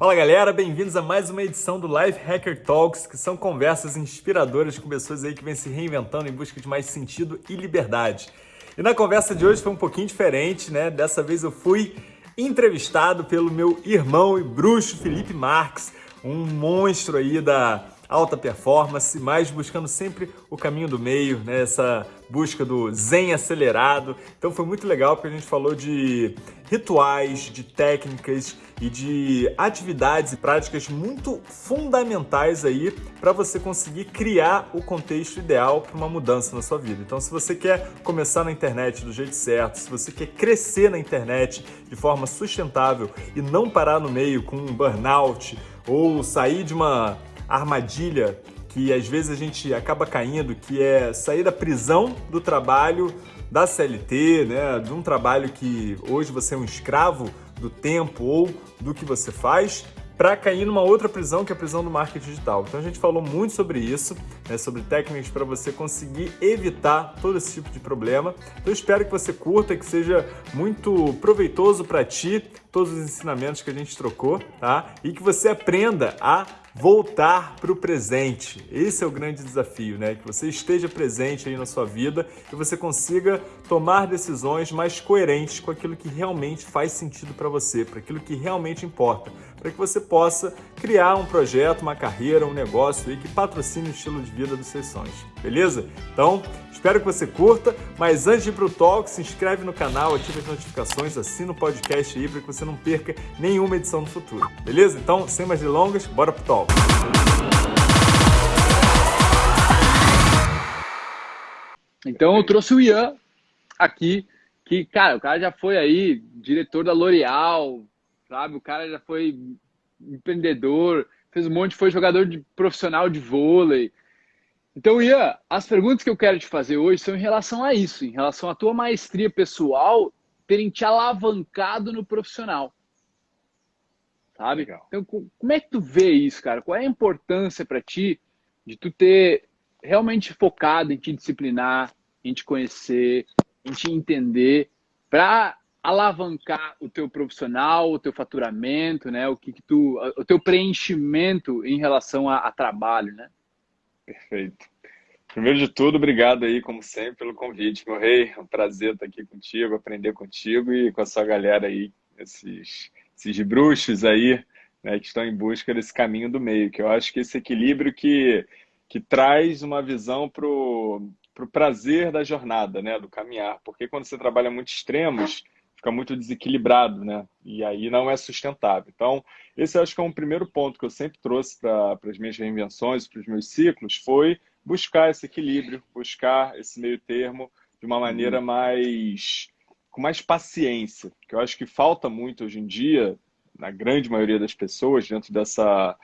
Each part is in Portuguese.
Fala galera, bem-vindos a mais uma edição do Life Hacker Talks, que são conversas inspiradoras com pessoas aí que vêm se reinventando em busca de mais sentido e liberdade. E na conversa de hoje foi um pouquinho diferente, né? Dessa vez eu fui entrevistado pelo meu irmão e bruxo Felipe Marques, um monstro aí da alta performance, mas buscando sempre o caminho do meio, né? essa busca do zen acelerado. Então foi muito legal porque a gente falou de rituais, de técnicas e de atividades e práticas muito fundamentais aí para você conseguir criar o contexto ideal para uma mudança na sua vida. Então se você quer começar na internet do jeito certo, se você quer crescer na internet de forma sustentável e não parar no meio com um burnout ou sair de uma armadilha que às vezes a gente acaba caindo, que é sair da prisão do trabalho da CLT, né, de um trabalho que hoje você é um escravo do tempo ou do que você faz, para cair numa outra prisão, que é a prisão do marketing digital. Então a gente falou muito sobre isso, né, sobre técnicas para você conseguir evitar todo esse tipo de problema. Então eu espero que você curta, que seja muito proveitoso para ti todos os ensinamentos que a gente trocou, tá? E que você aprenda a voltar para o presente. Esse é o grande desafio, né? Que você esteja presente aí na sua vida e você consiga tomar decisões mais coerentes com aquilo que realmente faz sentido para você, para aquilo que realmente importa, para que você possa criar um projeto, uma carreira, um negócio aí que patrocine o estilo de vida dos seus sonhos. Beleza? Então, espero que você curta, mas antes de ir para o talk, se inscreve no canal, ativa as notificações, assina o podcast aí para que você não perca nenhuma edição no futuro. Beleza? Então, sem mais delongas, bora pro talk. Então eu trouxe o Ian aqui, que, cara, o cara já foi aí diretor da L'Oréal, sabe? O cara já foi empreendedor, fez um monte, foi jogador de profissional de vôlei. Então, Ian, as perguntas que eu quero te fazer hoje são em relação a isso, em relação à tua maestria pessoal terem te alavancado no profissional sabe? Legal. Então, como é que tu vê isso, cara? Qual é a importância para ti de tu ter realmente focado em te disciplinar, em te conhecer, em te entender, para alavancar o teu profissional, o teu faturamento, né? O que, que tu, o teu preenchimento em relação a, a trabalho, né? Perfeito. Primeiro de tudo, obrigado aí, como sempre, pelo convite, meu rei. É um prazer estar aqui contigo, aprender contigo e com a sua galera aí, esses esses bruxos aí, né, que estão em busca desse caminho do meio, que eu acho que esse equilíbrio que, que traz uma visão para o prazer da jornada, né, do caminhar, porque quando você trabalha muito extremos, fica muito desequilibrado, né, e aí não é sustentável. Então, esse acho que é um primeiro ponto que eu sempre trouxe para as minhas reinvenções, para os meus ciclos, foi buscar esse equilíbrio, buscar esse meio termo de uma maneira uhum. mais com mais paciência, que eu acho que falta muito hoje em dia, na grande maioria das pessoas, dentro dessa,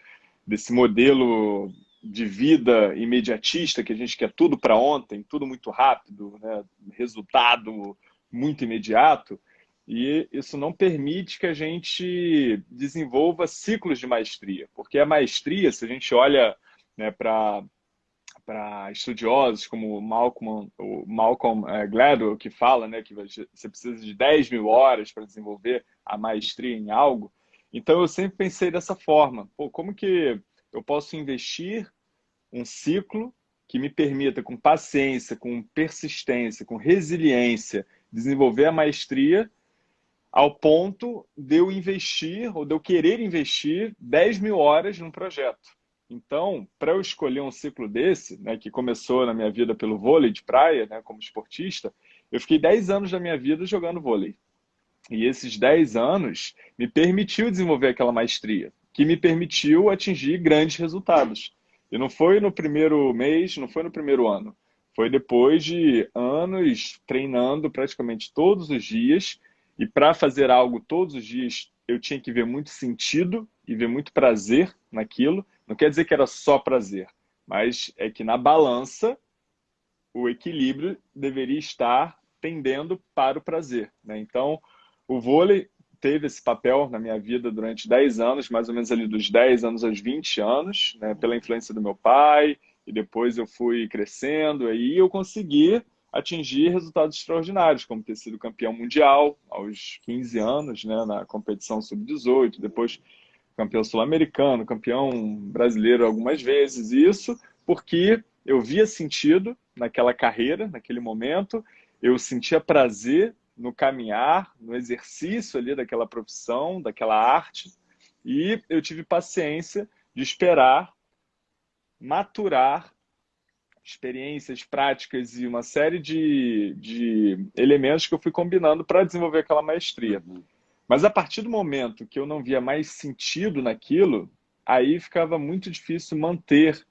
desse modelo de vida imediatista, que a gente quer tudo para ontem, tudo muito rápido, né? resultado muito imediato, e isso não permite que a gente desenvolva ciclos de maestria, porque a maestria, se a gente olha né, para para estudiosos como Malcolm, o Malcolm é, Gladwell, que fala né, que você precisa de 10 mil horas para desenvolver a maestria em algo. Então, eu sempre pensei dessa forma. Pô, como que eu posso investir um ciclo que me permita, com paciência, com persistência, com resiliência, desenvolver a maestria ao ponto de eu investir, ou de eu querer investir 10 mil horas num projeto. Então, para eu escolher um ciclo desse, né, que começou na minha vida pelo vôlei de praia, né, como esportista, eu fiquei 10 anos da minha vida jogando vôlei. E esses 10 anos me permitiu desenvolver aquela maestria, que me permitiu atingir grandes resultados. E não foi no primeiro mês, não foi no primeiro ano. Foi depois de anos treinando praticamente todos os dias. E para fazer algo todos os dias, eu tinha que ver muito sentido e ver muito prazer naquilo. Não quer dizer que era só prazer, mas é que na balança o equilíbrio deveria estar tendendo para o prazer. Né? Então, o vôlei teve esse papel na minha vida durante 10 anos, mais ou menos ali dos 10 anos aos 20 anos, né? pela influência do meu pai, e depois eu fui crescendo, aí eu consegui atingir resultados extraordinários, como ter sido campeão mundial aos 15 anos, né, na competição sub-18, depois campeão sul-americano, campeão brasileiro algumas vezes. Isso porque eu via sentido naquela carreira, naquele momento, eu sentia prazer no caminhar, no exercício ali daquela profissão, daquela arte, e eu tive paciência de esperar maturar experiências, práticas e uma série de, de elementos que eu fui combinando para desenvolver aquela maestria. Uhum. Mas a partir do momento que eu não via mais sentido naquilo, aí ficava muito difícil manter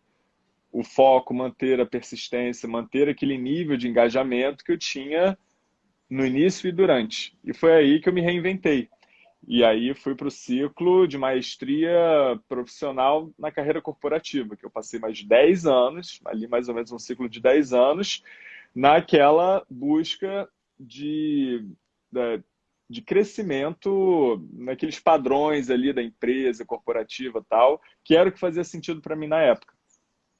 o foco, manter a persistência, manter aquele nível de engajamento que eu tinha no início e durante. E foi aí que eu me reinventei. E aí fui para o ciclo de maestria profissional na carreira corporativa, que eu passei mais de 10 anos, ali mais ou menos um ciclo de 10 anos, naquela busca de, de crescimento naqueles padrões ali da empresa corporativa tal, que era o que fazia sentido para mim na época.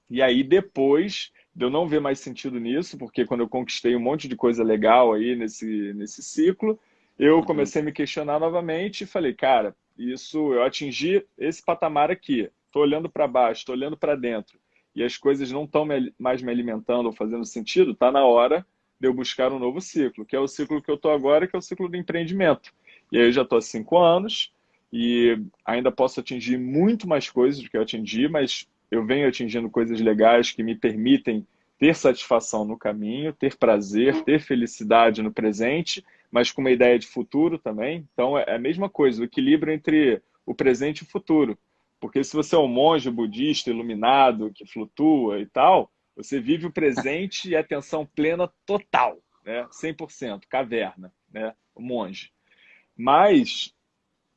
E aí depois de eu não ver mais sentido nisso, porque quando eu conquistei um monte de coisa legal aí nesse, nesse ciclo, eu uhum. comecei a me questionar novamente e falei, cara, isso eu atingi esse patamar aqui. Estou olhando para baixo, estou olhando para dentro e as coisas não estão mais me alimentando ou fazendo sentido, está na hora de eu buscar um novo ciclo, que é o ciclo que eu estou agora, que é o ciclo do empreendimento. E aí eu já estou há cinco anos e ainda posso atingir muito mais coisas do que eu atingi, mas eu venho atingindo coisas legais que me permitem ter satisfação no caminho, ter prazer, ter felicidade no presente mas com uma ideia de futuro também. Então, é a mesma coisa, o equilíbrio entre o presente e o futuro. Porque se você é um monge budista iluminado, que flutua e tal, você vive o presente e atenção plena total, né? 100%, caverna, né? Monge. Mas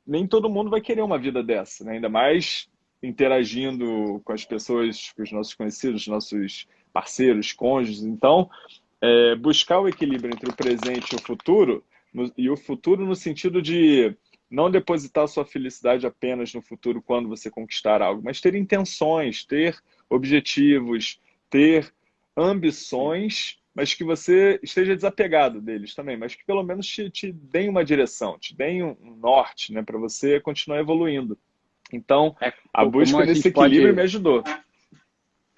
nem todo mundo vai querer uma vida dessa, né? ainda mais interagindo com as pessoas, com os nossos conhecidos, nossos parceiros, cônjuges. Então, é, buscar o equilíbrio entre o presente e o futuro, no, e o futuro no sentido de não depositar sua felicidade apenas no futuro quando você conquistar algo, mas ter intenções, ter objetivos, ter ambições, mas que você esteja desapegado deles também, mas que pelo menos te, te deem uma direção, te deem um norte né, para você continuar evoluindo. Então, é, a busca desse equilíbrio pode... me ajudou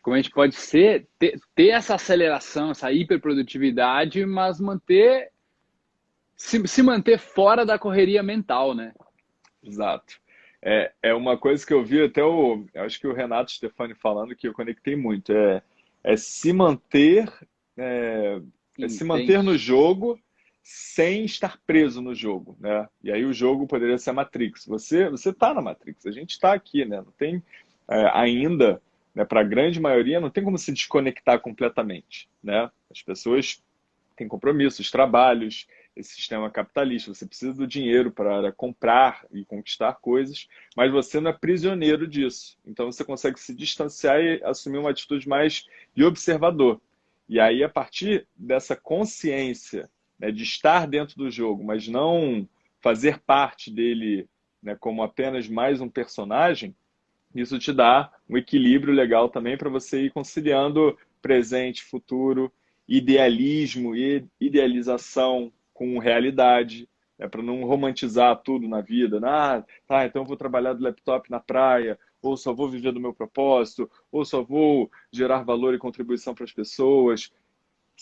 como a gente pode ser, ter, ter essa aceleração, essa hiperprodutividade, mas manter se, se manter fora da correria mental, né? Exato. É, é uma coisa que eu vi até o. Acho que o Renato Stefani falando que eu conectei muito. É, é se manter. É, é se manter no jogo sem estar preso no jogo, né? E aí o jogo poderia ser a Matrix. Você você está na Matrix, a gente está aqui, né? Não tem é, ainda né, para a grande maioria, não tem como se desconectar completamente. Né? As pessoas têm compromissos, trabalhos, esse sistema capitalista, você precisa do dinheiro para comprar e conquistar coisas, mas você não é prisioneiro disso. Então você consegue se distanciar e assumir uma atitude mais de observador. E aí, a partir dessa consciência né, de estar dentro do jogo, mas não fazer parte dele né, como apenas mais um personagem, isso te dá um equilíbrio legal também para você ir conciliando presente, futuro, idealismo e idealização com realidade, né, para não romantizar tudo na vida. Ah, tá, então eu vou trabalhar do laptop na praia, ou só vou viver do meu propósito, ou só vou gerar valor e contribuição para as pessoas.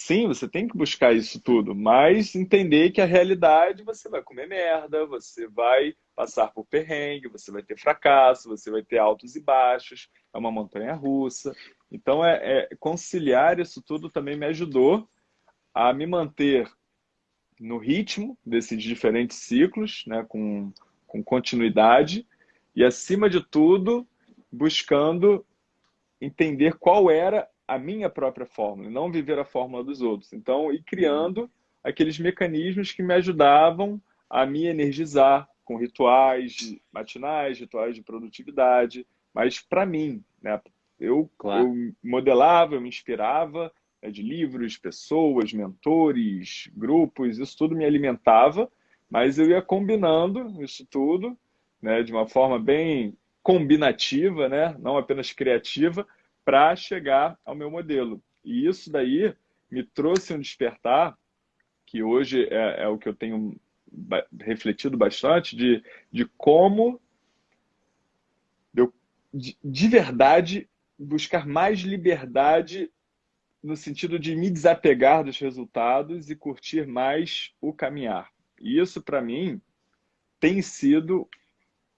Sim, você tem que buscar isso tudo, mas entender que a realidade você vai comer merda, você vai passar por perrengue, você vai ter fracasso, você vai ter altos e baixos, é uma montanha russa. Então, é, é conciliar isso tudo também me ajudou a me manter no ritmo desses diferentes ciclos, né, com, com continuidade, e acima de tudo, buscando entender qual era a minha própria fórmula, não viver a fórmula dos outros. Então, ir criando aqueles mecanismos que me ajudavam a me energizar com rituais matinais, rituais de produtividade, mas para mim, né? Eu, claro. eu modelava, eu me inspirava né, de livros, pessoas, mentores, grupos, isso tudo me alimentava, mas eu ia combinando isso tudo né, de uma forma bem combinativa, né, não apenas criativa, para chegar ao meu modelo. E isso daí me trouxe um despertar, que hoje é, é o que eu tenho refletido bastante, de, de como de, de verdade, buscar mais liberdade no sentido de me desapegar dos resultados e curtir mais o caminhar. E isso, para mim, tem sido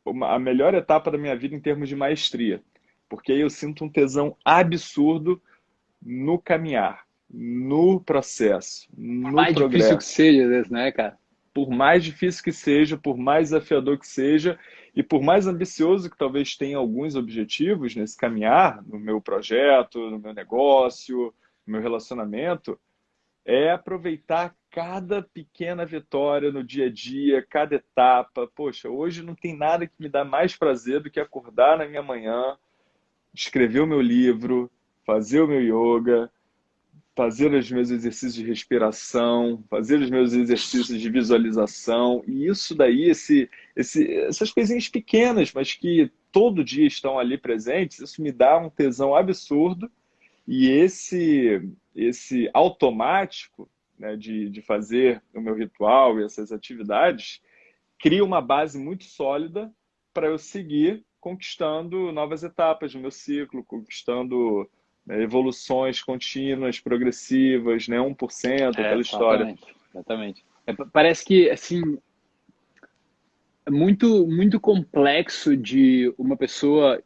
uma, a melhor etapa da minha vida em termos de maestria. Porque aí eu sinto um tesão absurdo no caminhar, no processo, no mais progresso. difícil que seja, né, cara? Por mais difícil que seja, por mais desafiador que seja, e por mais ambicioso que talvez tenha alguns objetivos nesse caminhar, no meu projeto, no meu negócio, no meu relacionamento, é aproveitar cada pequena vitória no dia a dia, cada etapa. Poxa, hoje não tem nada que me dá mais prazer do que acordar na minha manhã, escrever o meu livro, fazer o meu yoga, fazer os meus exercícios de respiração, fazer os meus exercícios de visualização. E isso daí, esse, esse, essas coisinhas pequenas, mas que todo dia estão ali presentes, isso me dá um tesão absurdo. E esse, esse automático né, de, de fazer o meu ritual e essas atividades cria uma base muito sólida para eu seguir conquistando novas etapas do meu ciclo, conquistando né, evoluções contínuas, progressivas, né, 1%, é, aquela história. Exatamente. É, parece que, assim, é muito, muito complexo de uma pessoa,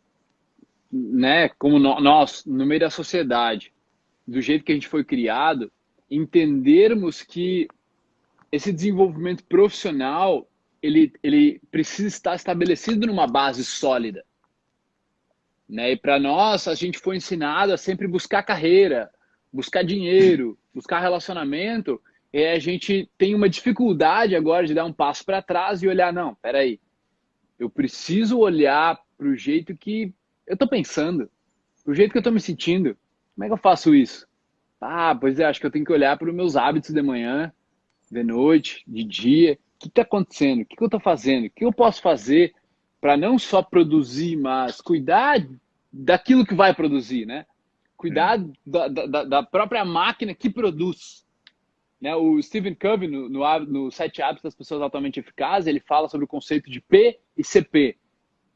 né, como nós, no meio da sociedade, do jeito que a gente foi criado, entendermos que esse desenvolvimento profissional ele, ele precisa estar estabelecido numa base sólida. Né? E para nós, a gente foi ensinado a sempre buscar carreira, buscar dinheiro, buscar relacionamento, e a gente tem uma dificuldade agora de dar um passo para trás e olhar, não, peraí, eu preciso olhar para o jeito que eu estou pensando, para o jeito que eu estou me sentindo. Como é que eu faço isso? Ah, pois é, acho que eu tenho que olhar para os meus hábitos de manhã, de noite, de dia. O que está acontecendo? O que, que eu estou fazendo? O que eu posso fazer para não só produzir, mas cuidar daquilo que vai produzir, né? Cuidar é. da, da, da, própria máquina que produz. Né? O Stephen Covey, no, no, no Sete Hábitos das Pessoas Altamente Eficazes, ele fala sobre o conceito de P e CP.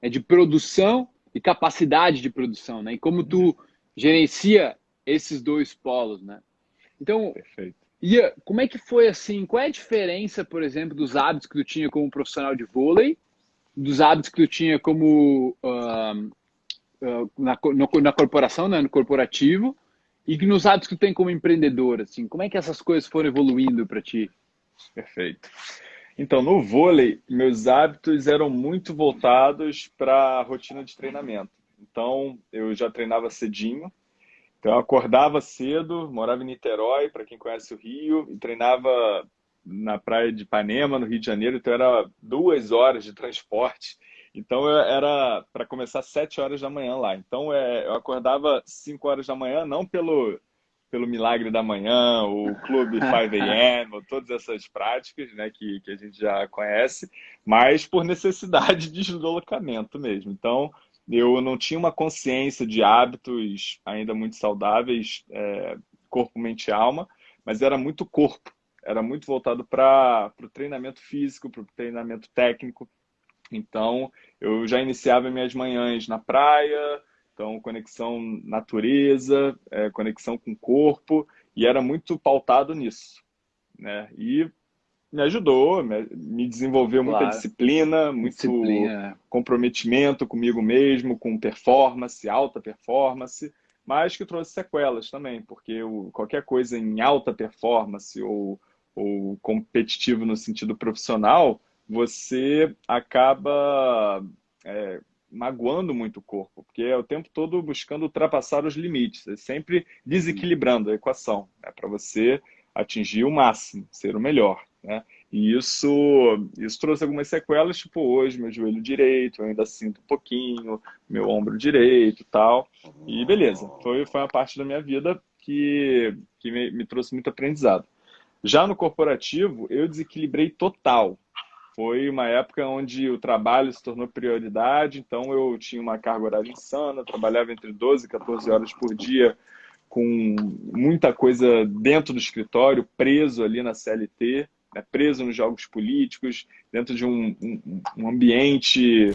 É de produção e capacidade de produção, né? E como tu gerencia esses dois polos, né? Então, Perfeito. Ia, como é que foi assim? Qual é a diferença, por exemplo, dos hábitos que tu tinha como profissional de vôlei, dos hábitos que tu tinha como uh, uh, na, no, na corporação, né, no corporativo, e nos hábitos que tu tem como empreendedor, assim? Como é que essas coisas foram evoluindo para ti? Perfeito. Então, no vôlei, meus hábitos eram muito voltados para a rotina de treinamento. Então, eu já treinava cedinho, então eu acordava cedo, morava em Niterói, para quem conhece o Rio, e treinava na praia de Ipanema, no Rio de Janeiro, então era duas horas de transporte. Então era para começar sete horas da manhã lá. Então é, eu acordava cinco horas da manhã, não pelo pelo milagre da manhã, o clube 5 a.m., todas essas práticas né, que, que a gente já conhece, mas por necessidade de deslocamento mesmo. Então, eu não tinha uma consciência de hábitos ainda muito saudáveis, é, corpo, mente e alma, mas era muito corpo, era muito voltado para o treinamento físico, para o treinamento técnico. Então, eu já iniciava minhas manhãs na praia, então conexão natureza, é, conexão com o corpo, e era muito pautado nisso. Né? E me ajudou, me desenvolveu muita claro. disciplina, muito disciplina. É. comprometimento comigo mesmo, com performance, alta performance, mas que trouxe sequelas também, porque qualquer coisa em alta performance ou, ou competitivo no sentido profissional, você acaba é, magoando muito o corpo, porque é o tempo todo buscando ultrapassar os limites, é sempre desequilibrando a equação, né, para você atingir o máximo, ser o melhor. Né? E isso, isso trouxe algumas sequelas, tipo hoje, meu joelho direito, eu ainda sinto um pouquinho, meu ombro direito e tal. E beleza, foi, foi uma parte da minha vida que, que me, me trouxe muito aprendizado. Já no corporativo, eu desequilibrei total. Foi uma época onde o trabalho se tornou prioridade, então eu tinha uma carga horária insana, trabalhava entre 12 e 14 horas por dia, com muita coisa dentro do escritório, preso ali na CLT né, preso nos jogos políticos, dentro de um, um, um ambiente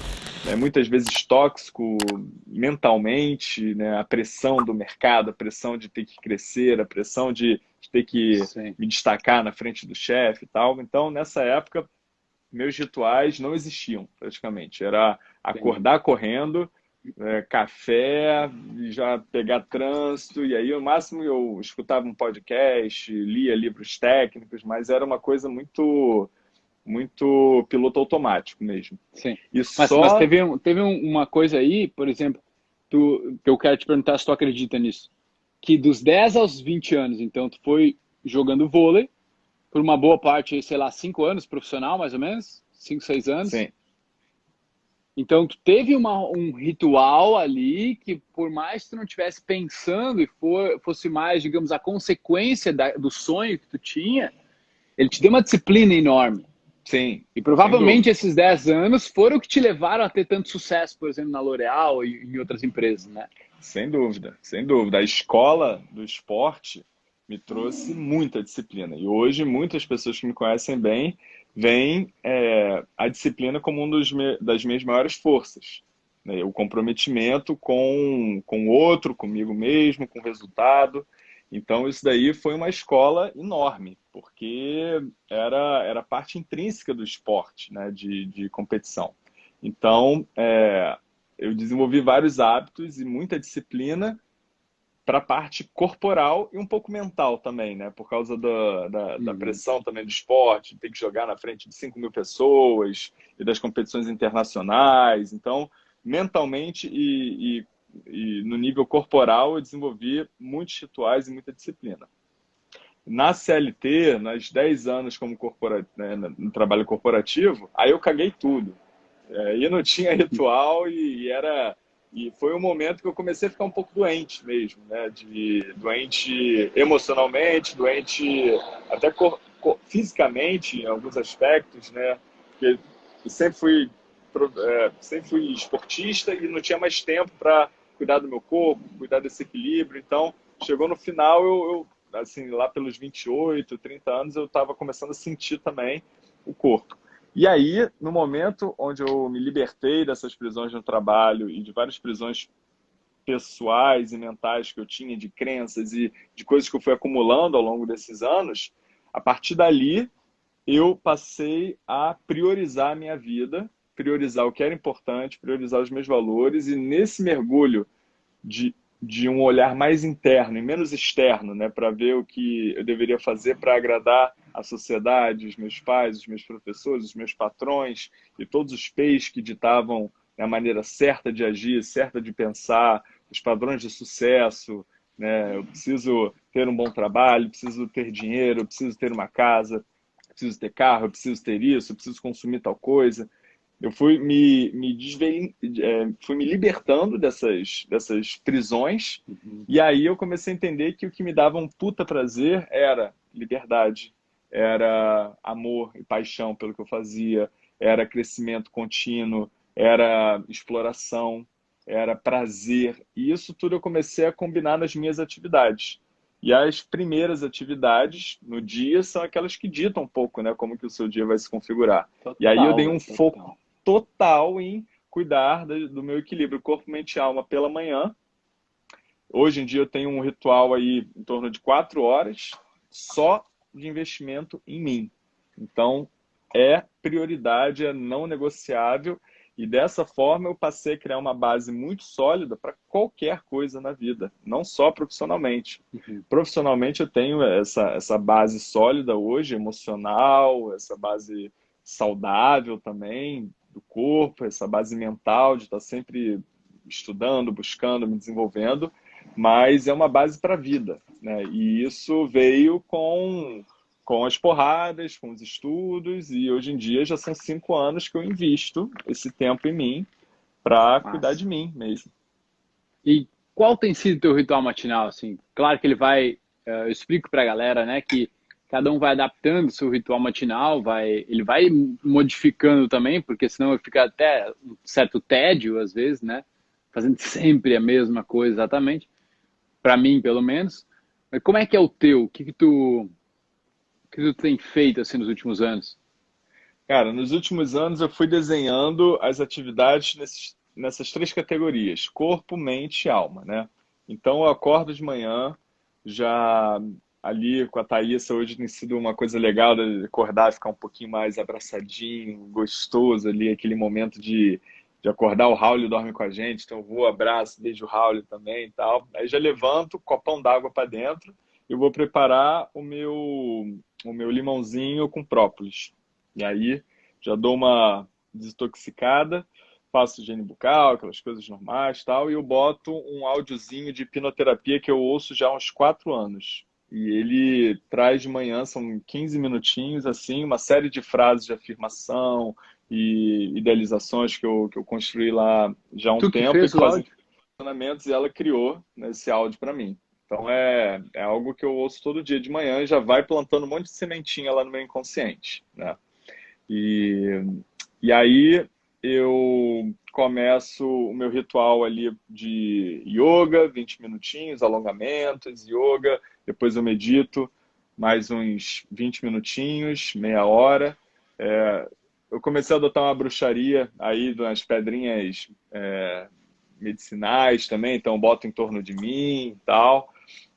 né, muitas vezes tóxico mentalmente, né, a pressão do mercado, a pressão de ter que crescer, a pressão de, de ter que Sim. me destacar na frente do chefe e tal. Então, nessa época, meus rituais não existiam praticamente. Era acordar Sim. correndo, é, café, já pegar trânsito, e aí o máximo eu escutava um podcast, lia livros técnicos, mas era uma coisa muito muito piloto automático mesmo. Sim. E mas, só... mas teve, teve uma coisa aí, por exemplo, tu, que eu quero te perguntar se tu acredita nisso, que dos 10 aos 20 anos, então, tu foi jogando vôlei, por uma boa parte, sei lá, 5 anos profissional, mais ou menos? 5, 6 anos? Sim. Então, tu teve uma, um ritual ali que, por mais que tu não estivesse pensando e for, fosse mais, digamos, a consequência da, do sonho que tu tinha, ele te deu uma disciplina enorme. Sim. E provavelmente esses 10 anos foram o que te levaram a ter tanto sucesso, por exemplo, na L'Oréal e em outras empresas, né? Sem dúvida, sem dúvida. A escola do esporte me trouxe muita disciplina. E hoje, muitas pessoas que me conhecem bem vem é, a disciplina como uma das minhas maiores forças. Né? O comprometimento com, com o outro, comigo mesmo, com o resultado. Então, isso daí foi uma escola enorme, porque era, era parte intrínseca do esporte, né? de, de competição. Então, é, eu desenvolvi vários hábitos e muita disciplina para a parte corporal e um pouco mental também, né? Por causa da, da, da, pressão também do esporte, tem que jogar na frente de 5 mil pessoas e das competições internacionais. Então, mentalmente e, e, e no nível corporal, eu desenvolvi muitos rituais e muita disciplina. Na CLT, nas 10 anos como corpora, né, no trabalho corporativo, aí eu caguei tudo. É, e não tinha ritual e, e era e foi um momento que eu comecei a ficar um pouco doente mesmo, né? De, doente emocionalmente, doente até cor, cor, fisicamente em alguns aspectos, né? Porque sempre fui, é, sempre fui esportista e não tinha mais tempo para cuidar do meu corpo, cuidar desse equilíbrio. Então, chegou no final, eu, eu assim, lá pelos 28, 30 anos, eu estava começando a sentir também o corpo. E aí, no momento onde eu me libertei dessas prisões no trabalho e de várias prisões pessoais e mentais que eu tinha, de crenças e de coisas que eu fui acumulando ao longo desses anos, a partir dali eu passei a priorizar a minha vida, priorizar o que era importante, priorizar os meus valores e nesse mergulho de de um olhar mais interno e menos externo, né, para ver o que eu deveria fazer para agradar a sociedade, os meus pais, os meus professores, os meus patrões e todos os peixes que ditavam a maneira certa de agir, certa de pensar, os padrões de sucesso, né? Eu preciso ter um bom trabalho, preciso ter dinheiro, preciso ter uma casa, preciso ter carro, preciso ter isso, preciso consumir tal coisa eu fui me, me desve... É, fui me libertando dessas, dessas prisões uhum. e aí eu comecei a entender que o que me dava um puta prazer era liberdade, era amor e paixão pelo que eu fazia, era crescimento contínuo, era exploração, era prazer. E isso tudo eu comecei a combinar nas minhas atividades. E as primeiras atividades no dia são aquelas que ditam um pouco, né, como que o seu dia vai se configurar. Total, e aí eu dei um total. foco total em cuidar do meu equilíbrio corpo, mente e alma pela manhã. Hoje em dia eu tenho um ritual aí em torno de quatro horas só de investimento em mim. Então é prioridade, é não negociável e dessa forma eu passei a criar uma base muito sólida para qualquer coisa na vida, não só profissionalmente. Uhum. Profissionalmente eu tenho essa, essa base sólida hoje, emocional, essa base saudável também, do corpo, essa base mental de estar sempre estudando, buscando, me desenvolvendo, mas é uma base para a vida. Né? E isso veio com, com as porradas, com os estudos, e hoje em dia já são cinco anos que eu invisto esse tempo em mim para cuidar de mim mesmo. E qual tem sido o teu ritual matinal? Assim? Claro que ele vai, eh, eu explico para a galera né, que cada um vai adaptando seu ritual matinal, vai, ele vai modificando também, porque senão fica até um certo tédio às vezes, né? Fazendo sempre a mesma coisa exatamente, para mim pelo menos. Mas como é que é o teu? O que, que tu que tu tem feito assim nos últimos anos? Cara, nos últimos anos eu fui desenhando as atividades nesses, nessas três categorias: corpo, mente e alma, né? Então eu acordo de manhã, já ali com a Thaísa hoje tem sido uma coisa legal de acordar, ficar um pouquinho mais abraçadinho, gostoso ali, aquele momento de, de acordar, o Raul dorme com a gente, então eu vou, abraço, beijo o Raul também e tal. Aí já levanto, copão d'água para dentro e vou preparar o meu, o meu limãozinho com própolis. E aí já dou uma desintoxicada, faço higiene bucal, aquelas coisas normais tal, e eu boto um áudiozinho de hipnoterapia que eu ouço já há uns quatro anos. E ele traz de manhã, são 15 minutinhos, assim, uma série de frases de afirmação e idealizações que eu, que eu construí lá já há um tu tempo. Que fez e fazem funcionamentos e ela criou esse áudio para mim. Então é, é algo que eu ouço todo dia de manhã e já vai plantando um monte de sementinha lá no meu inconsciente, né? E, e aí eu começo o meu ritual ali de yoga, 20 minutinhos, alongamentos, yoga, depois eu medito mais uns 20 minutinhos, meia hora. É, eu comecei a adotar uma bruxaria aí das pedrinhas é, medicinais também, então boto em torno de mim e tal.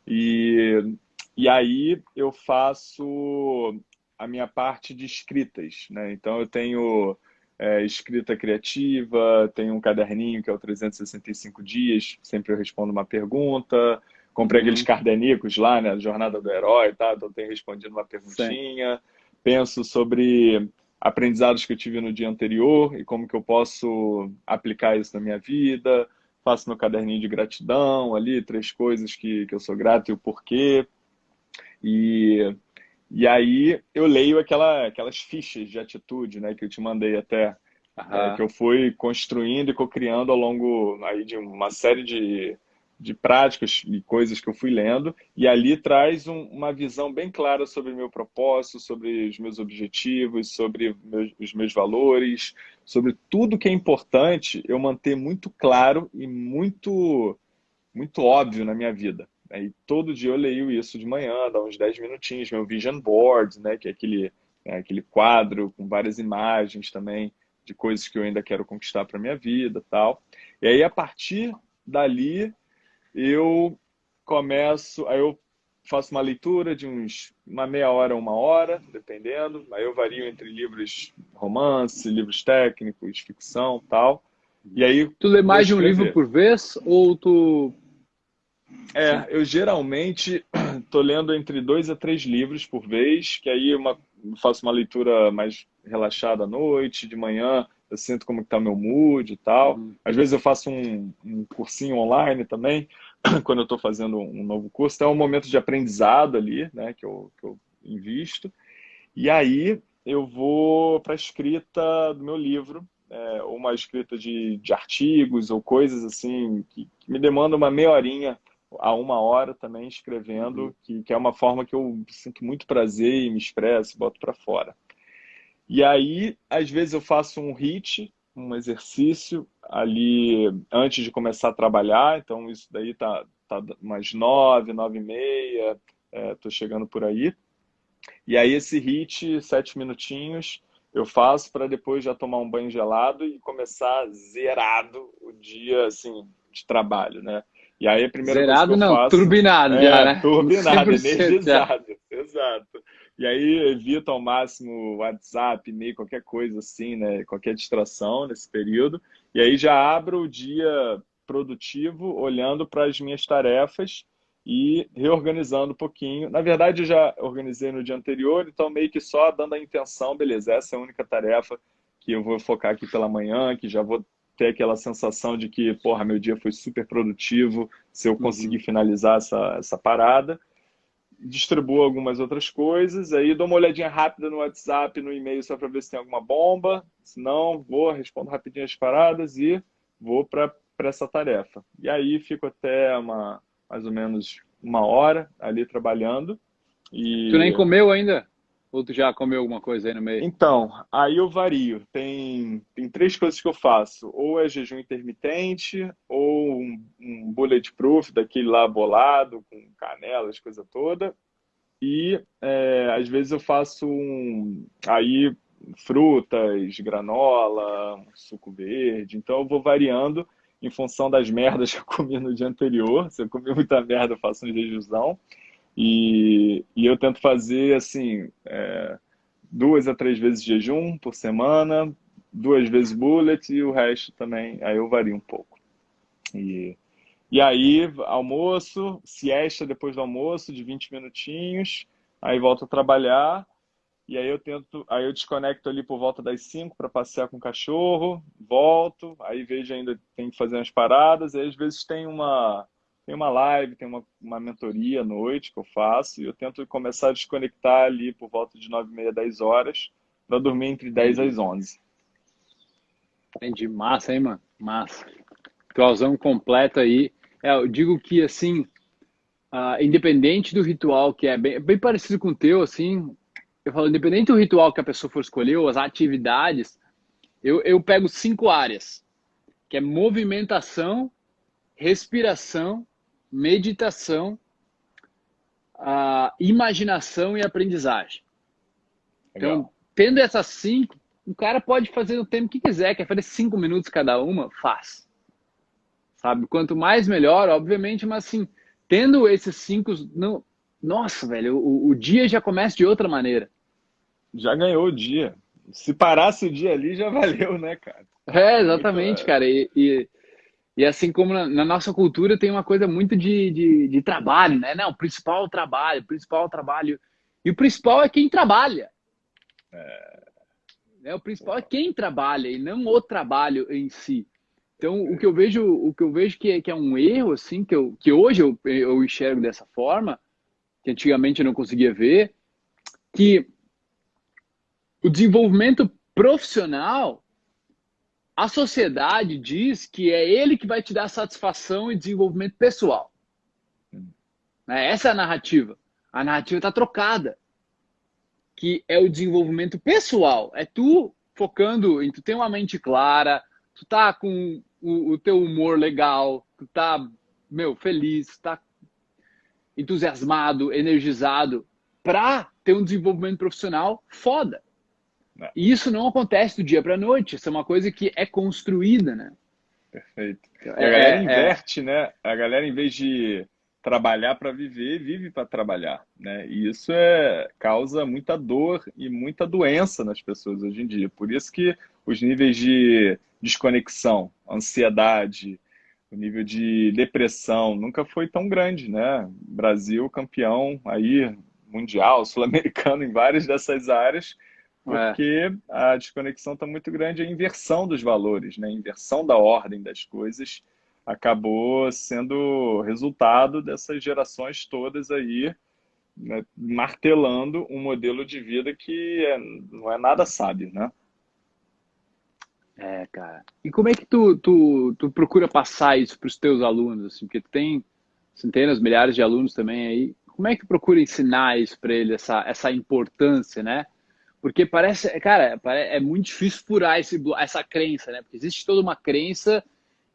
E, e aí eu faço a minha parte de escritas, né? Então eu tenho é, escrita criativa, tenho um caderninho que é o 365 dias, sempre eu respondo uma pergunta. Comprei uhum. aqueles cardenicos lá, né? Jornada do Herói, tá? Então tenho respondido uma perguntinha. Sim. Penso sobre aprendizados que eu tive no dia anterior e como que eu posso aplicar isso na minha vida. Faço meu caderninho de gratidão ali, três coisas que, que eu sou grato e o porquê. E e aí eu leio aquela, aquelas fichas de atitude, né, que eu te mandei até, é, que eu fui construindo e co-criando ao longo aí de uma série de, de práticas e coisas que eu fui lendo, e ali traz um, uma visão bem clara sobre o meu propósito, sobre os meus objetivos, sobre meus, os meus valores, sobre tudo que é importante eu manter muito claro e muito, muito óbvio na minha vida. Aí todo dia eu leio isso de manhã, dá uns 10 minutinhos, meu vision board, né, que é aquele, é aquele quadro com várias imagens também de coisas que eu ainda quero conquistar para minha vida, tal. E aí a partir dali eu começo, aí eu faço uma leitura de uns uma meia hora, uma hora, dependendo. Aí eu vario entre livros romance, livros técnicos, ficção, tal. E aí tu lê mais de um livro por vez ou tu é, eu geralmente estou lendo entre dois a três livros por vez, que aí uma, faço uma leitura mais relaxada à noite, de manhã eu sinto como está meu mood e tal. Uhum. Às vezes eu faço um, um cursinho online também, quando eu estou fazendo um novo curso. Então é um momento de aprendizado ali, né, que eu, que eu invisto. E aí eu vou para a escrita do meu livro, é, ou uma escrita de, de artigos ou coisas assim que, que me demandam uma meia horinha a uma hora também escrevendo, uhum. que, que é uma forma que eu sinto muito prazer e me expresso, boto para fora. E aí, às vezes eu faço um hit, um exercício ali antes de começar a trabalhar, então isso daí tá, tá umas nove, nove e meia, é, tô chegando por aí. E aí esse hit, sete minutinhos, eu faço para depois já tomar um banho gelado e começar zerado o dia, assim, de trabalho, né? E aí a primeira Zerado coisa que eu não, faço, turbinado é, já, né? Turbinado, energizado, exato. E aí evito ao máximo WhatsApp, e-mail, qualquer coisa assim, né? Qualquer distração nesse período. E aí já abro o dia produtivo olhando para as minhas tarefas e reorganizando um pouquinho. Na verdade, eu já organizei no dia anterior, então meio que só dando a intenção, beleza, essa é a única tarefa que eu vou focar aqui pela manhã, que já vou ter aquela sensação de que, porra, meu dia foi super produtivo se eu uhum. conseguir uhum. finalizar essa, essa parada. Distribuo algumas outras coisas, aí dou uma olhadinha rápida no WhatsApp, no e-mail, só para ver se tem alguma bomba. Se não, vou, respondo rapidinho as paradas e vou para essa tarefa. E aí fico até uma, mais ou menos uma hora ali trabalhando. E... Tu nem comeu ainda? Ou tu já comeu alguma coisa aí no meio? Então, aí eu vario. Tem, tem três coisas que eu faço. Ou é jejum intermitente, ou um, um bulletproof, daquele lá bolado, com canelas, coisa toda. e é, às vezes eu faço um, aí frutas, granola, suco verde. Então eu vou variando em função das merdas que eu comi no dia anterior. Se eu comi muita merda, eu faço um jejuzão. E, e eu tento fazer assim é, duas a três vezes jejum por semana, duas vezes bullet e o resto também, aí eu vario um pouco. E, e aí, almoço, siesta depois do almoço, de 20 minutinhos, aí volto a trabalhar, e aí eu tento, aí eu desconecto ali por volta das 5 para passear com o cachorro, volto, aí vejo ainda tem que fazer umas paradas, e às vezes tem uma tem uma live, tem uma, uma mentoria à noite que eu faço, e eu tento começar a desconectar ali por volta de 9 e meia, 10 horas, para dormir entre 10 às 11. Entendi. Massa, hein, mano? Massa. Ritualzão completo aí. É, eu digo que, assim, uh, independente do ritual, que é bem, bem parecido com o teu, assim, eu falo, independente do ritual que a pessoa for escolher, ou as atividades, eu, eu pego cinco áreas, que é movimentação, respiração, meditação, uh, imaginação e aprendizagem. Legal. Então, tendo essas cinco, o cara pode fazer o tempo que quiser, quer fazer cinco minutos cada uma, faz. Sabe? Quanto mais melhor, obviamente, mas assim, tendo esses cinco, não, nossa, velho, o, o dia já começa de outra maneira. Já ganhou o dia. Se parasse o dia ali, já valeu, né, cara? É, exatamente, cara. E, e, e, assim como na, na, nossa cultura tem uma coisa muito de, de, de trabalho, né? Não, o principal é o trabalho, o principal é o trabalho. E o principal é quem trabalha. É... Né? O principal é quem trabalha e não o trabalho em si. Então, o que eu vejo, o que eu vejo que é, que é um erro, assim, que, eu, que hoje eu, eu enxergo dessa forma, que antigamente eu não conseguia ver, que o desenvolvimento profissional, a sociedade diz que é ele que vai te dar satisfação e desenvolvimento pessoal. Né? Essa é a narrativa. A narrativa está trocada que é o desenvolvimento pessoal. É tu focando em tu ter uma mente clara, tu tá com o, o teu humor legal, tu tá, meu, feliz, tá entusiasmado, energizado para ter um desenvolvimento profissional foda. É. E isso não acontece do dia para noite, isso é uma coisa que é construída, né? Perfeito. E a galera é, é. inverte, é... né? A galera, em vez de trabalhar para viver, vive para trabalhar, né? E isso é causa muita dor e muita doença nas pessoas hoje em dia. Por isso que os níveis de desconexão, ansiedade, o nível de depressão nunca foi tão grande, né? Brasil campeão aí mundial, sul-americano em várias dessas áreas, porque é. a desconexão está muito grande, a inversão dos valores, né? A inversão da ordem das coisas acabou sendo resultado dessas gerações todas aí, né, martelando um modelo de vida que é, não é nada sábio, né? É, cara. E como é que tu, tu, tu procura passar isso para os teus alunos? Assim, porque tem centenas, milhares de alunos também aí. Como é que tu procura ensinar isso para eles, essa, essa importância, né? Porque parece, cara, é muito difícil furar esse, essa crença, né? Porque existe toda uma crença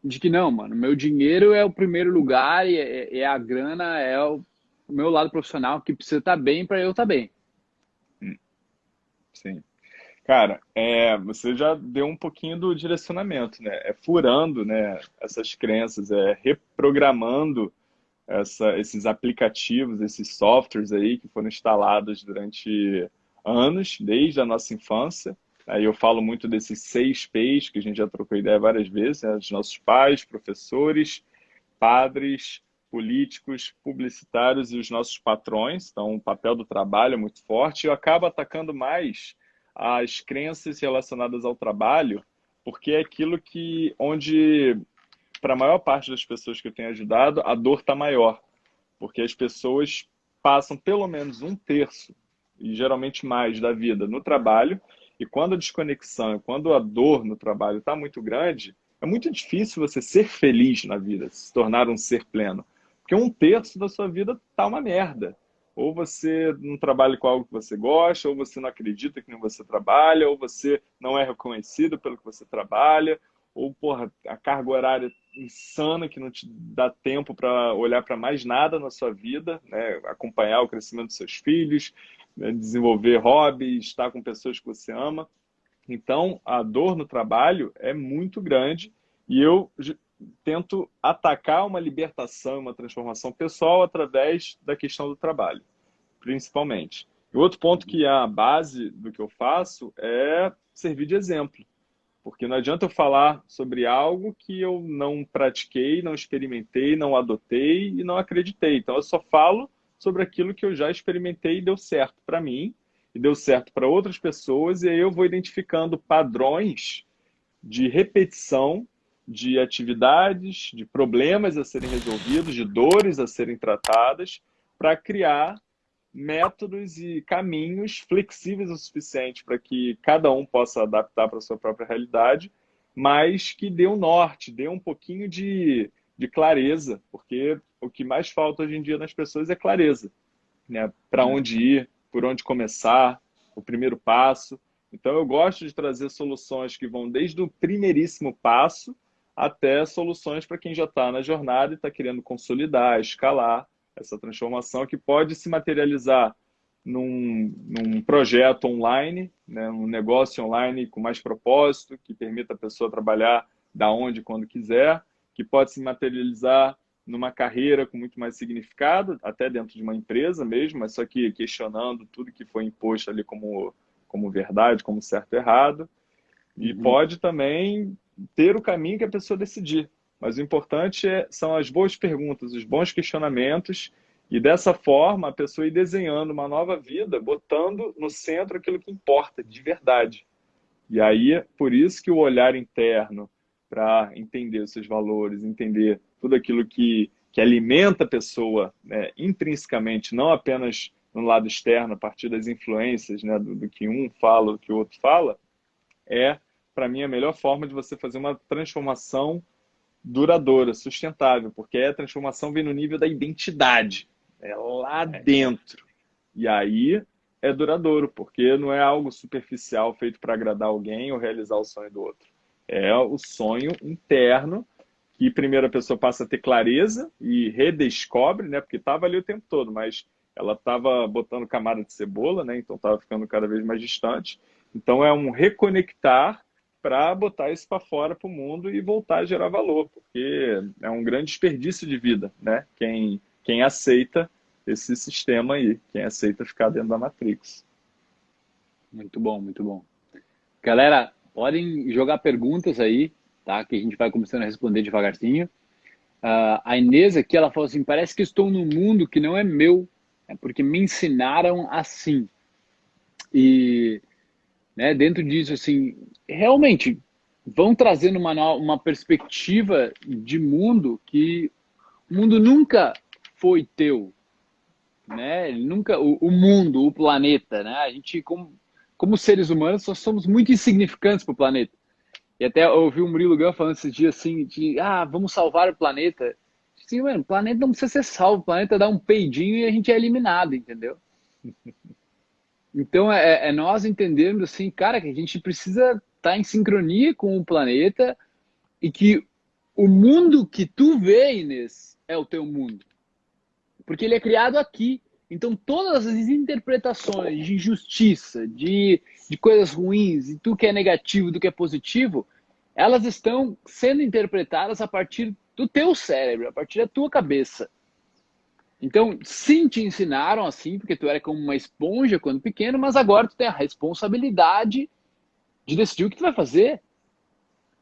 de que não, mano, meu dinheiro é o primeiro lugar e é, é a grana é o, o, meu lado profissional que precisa estar tá bem para eu estar tá bem. Hum. Sim. Cara, é, você já deu um pouquinho do direcionamento, né? É furando né, essas crenças, é reprogramando essa, esses aplicativos, esses softwares aí que foram instalados durante anos, desde a nossa infância, Aí eu falo muito desses seis P's, que a gente já trocou ideia várias vezes, né? dos nossos pais, professores, padres, políticos, publicitários e os nossos patrões. Então, o papel do trabalho é muito forte. Eu acabo atacando mais as crenças relacionadas ao trabalho, porque é aquilo que, onde, para a maior parte das pessoas que eu tenho ajudado, a dor está maior. Porque as pessoas passam pelo menos um terço, e geralmente mais, da vida no trabalho, e quando a desconexão, quando a dor no trabalho está muito grande, é muito difícil você ser feliz na vida, se tornar um ser pleno. Porque um terço da sua vida tá uma merda. Ou você não trabalha com algo que você gosta, ou você não acredita que você trabalha, ou você não é reconhecido pelo que você trabalha, ou porra, a carga horária insana que não te dá tempo para olhar para mais nada na sua vida, né? acompanhar o crescimento dos seus filhos, né? desenvolver hobbies, estar com pessoas que você ama. Então, a dor no trabalho é muito grande e eu tento atacar uma libertação, uma transformação pessoal através da questão do trabalho, principalmente. E outro ponto que é a base do que eu faço é servir de exemplo. Porque não adianta eu falar sobre algo que eu não pratiquei, não experimentei, não adotei e não acreditei. Então eu só falo sobre aquilo que eu já experimentei e deu certo para mim e deu certo para outras pessoas, e aí eu vou identificando padrões de repetição de atividades, de problemas a serem resolvidos, de dores a serem tratadas, para criar métodos e caminhos flexíveis o suficiente para que cada um possa adaptar para a sua própria realidade, mas que dê um norte, dê um pouquinho de, de clareza, porque o que mais falta hoje em dia nas pessoas é clareza. Né? Para onde ir, por onde começar, o primeiro passo. Então, eu gosto de trazer soluções que vão desde o primeiríssimo passo até soluções para quem já está na jornada e está querendo consolidar, escalar essa transformação que pode se materializar num, num projeto online, né, um negócio online com mais propósito, que permita a pessoa trabalhar da onde, quando quiser, que pode se materializar numa carreira com muito mais significado, até dentro de uma empresa mesmo, mas só que questionando tudo que foi imposto ali como, como verdade, como certo e errado. E uhum. pode também ter o caminho que a pessoa decidir. Mas o importante é, são as boas perguntas, os bons questionamentos, e dessa forma a pessoa ir desenhando uma nova vida, botando no centro aquilo que importa, de verdade. E aí, por isso que o olhar interno, para entender os seus valores, entender tudo aquilo que, que alimenta a pessoa né, intrinsecamente, não apenas no lado externo, a partir das influências né, do, do que um fala, do que o outro fala, é, para mim, a melhor forma de você fazer uma transformação duradoura, sustentável, porque a transformação vem no nível da identidade, é lá é. dentro. E aí é duradouro, porque não é algo superficial feito para agradar alguém ou realizar o sonho do outro. É o sonho interno que primeiro a pessoa passa a ter clareza e redescobre, né? Porque estava ali o tempo todo, mas ela estava botando camada de cebola, né? Então estava ficando cada vez mais distante. Então é um reconectar para botar isso para fora para o mundo e voltar a gerar valor, porque é um grande desperdício de vida, né? Quem, quem aceita esse sistema aí, quem aceita ficar dentro da Matrix. Muito bom, muito bom. Galera, podem jogar perguntas aí, tá? Que a gente vai começando a responder devagarzinho. Uh, a Inês aqui, ela falou assim, parece que estou num mundo que não é meu, é porque me ensinaram assim. E né, dentro disso, assim, realmente vão trazendo uma, uma perspectiva de mundo que o mundo nunca foi teu, né? Nunca o, o mundo, o planeta, né? A gente como, como seres humanos só somos muito insignificantes para o planeta. E até ouvi o Murilo Gun falando esses dias assim de ah, vamos salvar o planeta. Sim, mano, o planeta não precisa ser salvo, o planeta dá um peidinho e a gente é eliminado, entendeu? Então é, é nós entendermos assim, cara, que a gente precisa estar tá em sincronia com o planeta e que o mundo que tu vê, Inês, é o teu mundo. Porque ele é criado aqui. Então todas as interpretações de injustiça, de, de coisas ruins, e tu que é negativo, do que é positivo, elas estão sendo interpretadas a partir do teu cérebro, a partir da tua cabeça. Então, sim, te ensinaram assim, porque tu era como uma esponja quando pequeno, mas agora tu tem a responsabilidade de decidir o que tu vai fazer.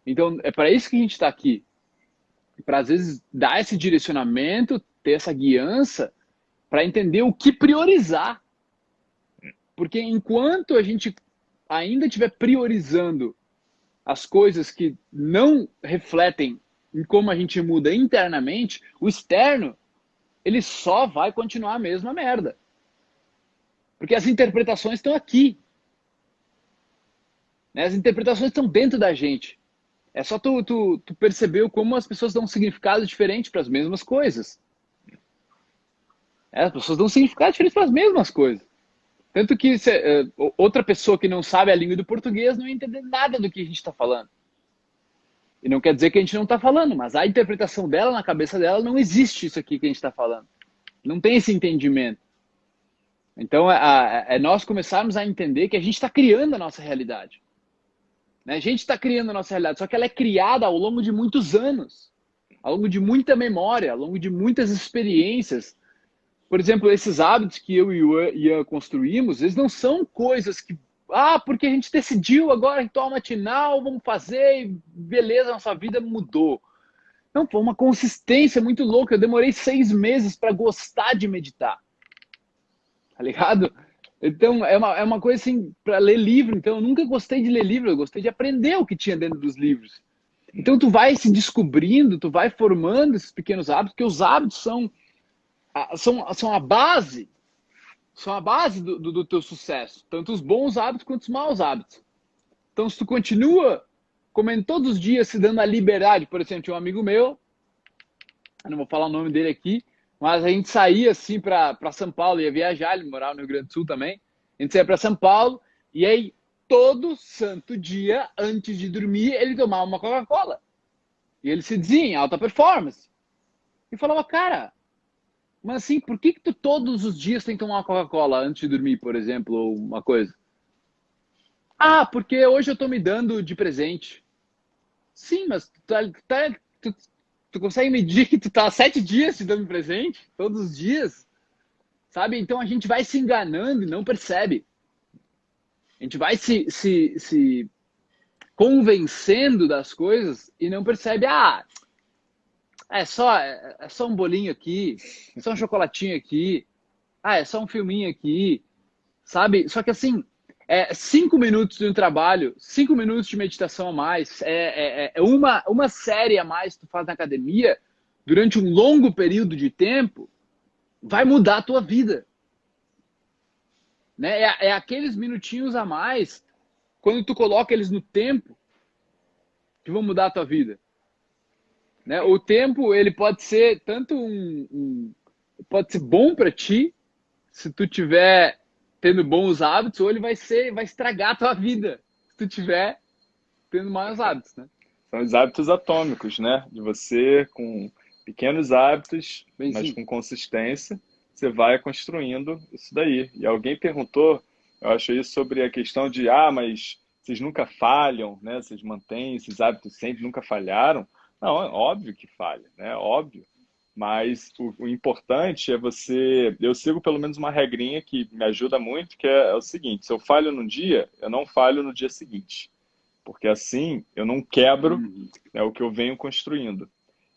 Então, é para isso que a gente está aqui. Para, às vezes, dar esse direcionamento, ter essa guiança, para entender o que priorizar. Porque enquanto a gente ainda estiver priorizando as coisas que não refletem em como a gente muda internamente, o externo ele só vai continuar a mesma merda. Porque as interpretações estão aqui. Né? As interpretações estão dentro da gente. É só tu, tu, tu como as pessoas dão um significado diferente para as mesmas coisas. É, as pessoas dão um significado diferente para as mesmas coisas. Tanto que se, uh, outra pessoa que não sabe a língua do português não vai entender nada do que a gente está falando. E não quer dizer que a gente não está falando, mas a interpretação dela, na cabeça dela, não existe isso aqui que a gente está falando. Não tem esse entendimento. Então, é, é, nós começarmos a entender que a gente está criando a nossa realidade. Né? A gente está criando a nossa realidade, só que ela é criada ao longo de muitos anos, ao longo de muita memória, ao longo de muitas experiências. Por exemplo, esses hábitos que eu e o Ian construímos, eles não são coisas que ah, porque a gente decidiu agora ritual matinal, vamos fazer, e beleza, nossa vida mudou. Não, foi uma consistência muito louca. Eu demorei seis meses para gostar de meditar. Tá ligado? Então, é uma, é uma coisa assim, para ler livro. Então, eu nunca gostei de ler livro, eu gostei de aprender o que tinha dentro dos livros. Então, tu vai se descobrindo, tu vai formando esses pequenos hábitos, porque os hábitos são, são, são a base são a base do, do, do teu sucesso, tanto os bons hábitos quanto os maus hábitos. Então, se tu continua comendo todos os dias, se dando a liberdade, por exemplo, tinha um amigo meu, eu não vou falar o nome dele aqui, mas a gente saía assim para São Paulo, ia viajar, ele morava no Rio Grande do Sul também. A gente saía para São Paulo e aí todo santo dia, antes de dormir, ele tomava uma Coca-Cola. E ele se dizia em alta performance. E falava, cara, mas assim, por que, que tu todos os dias tem que tomar uma Coca-Cola antes de dormir, por exemplo, ou uma coisa? Ah, porque hoje eu tô me dando de presente. Sim, mas tu, tá, tá, tu, tu consegue medir que tu tá sete dias te dando presente? Todos os dias? Sabe? Então a gente vai se enganando e não percebe. A gente vai se, se, se convencendo das coisas e não percebe. Ah, é só, é, é só um bolinho aqui, é só um chocolatinho aqui, ah, é só um filminho aqui, sabe? Só que assim, é cinco minutos de um trabalho, cinco minutos de meditação a mais, é, é, é uma, uma série a mais que tu faz na academia durante um longo período de tempo, vai mudar a tua vida. Né? É, é aqueles minutinhos a mais, quando tu coloca eles no tempo, que vão mudar a tua vida. Né? O tempo ele pode ser tanto um, um pode ser bom para ti se tu tiver tendo bons hábitos, ou ele vai ser vai estragar a tua vida se tu tiver tendo maus hábitos, né? São os hábitos atômicos, né? De você com pequenos hábitos, Bem, mas sim. com consistência, você vai construindo isso daí. E alguém perguntou, eu acho isso sobre a questão de ah, mas vocês nunca falham, né? Vocês mantêm esses hábitos sempre, nunca falharam. Não, é óbvio que falha, né? Óbvio. Mas o, o, importante é você. Eu sigo pelo menos uma regrinha que me ajuda muito, que é, é o seguinte: se eu falho num dia, eu não falho no dia seguinte. Porque assim eu não quebro uhum. né, o que eu venho construindo.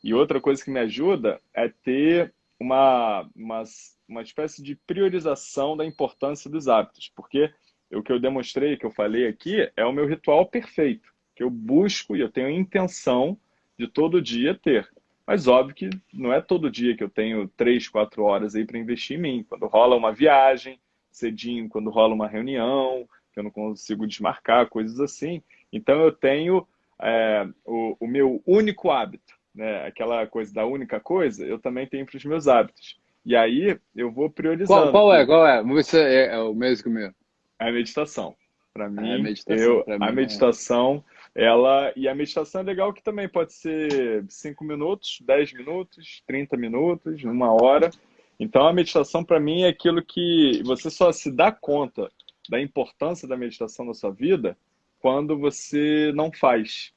E outra coisa que me ajuda é ter uma, uma, uma espécie de priorização da importância dos hábitos. Porque o que eu demonstrei, que eu falei aqui, é o meu ritual perfeito. Que eu busco e eu tenho intenção de todo dia ter. Mas óbvio que não é todo dia que eu tenho três, quatro horas aí para investir em mim. Quando rola uma viagem, cedinho, quando rola uma reunião, que eu não consigo desmarcar, coisas assim. Então eu tenho é, o, o, meu único hábito, né? aquela coisa da única coisa, eu também tenho para os meus hábitos. E aí eu vou priorizando. Qual, qual é? Qual é? Se é, é o mesmo que o meu. É a meditação. Para mim, é a meditação, eu, mim, a é. meditação ela e a meditação é legal que também pode ser 5 minutos, 10 minutos, 30 minutos, uma hora. Então a meditação para mim é aquilo que você só se dá conta da importância da meditação na sua vida quando você não faz.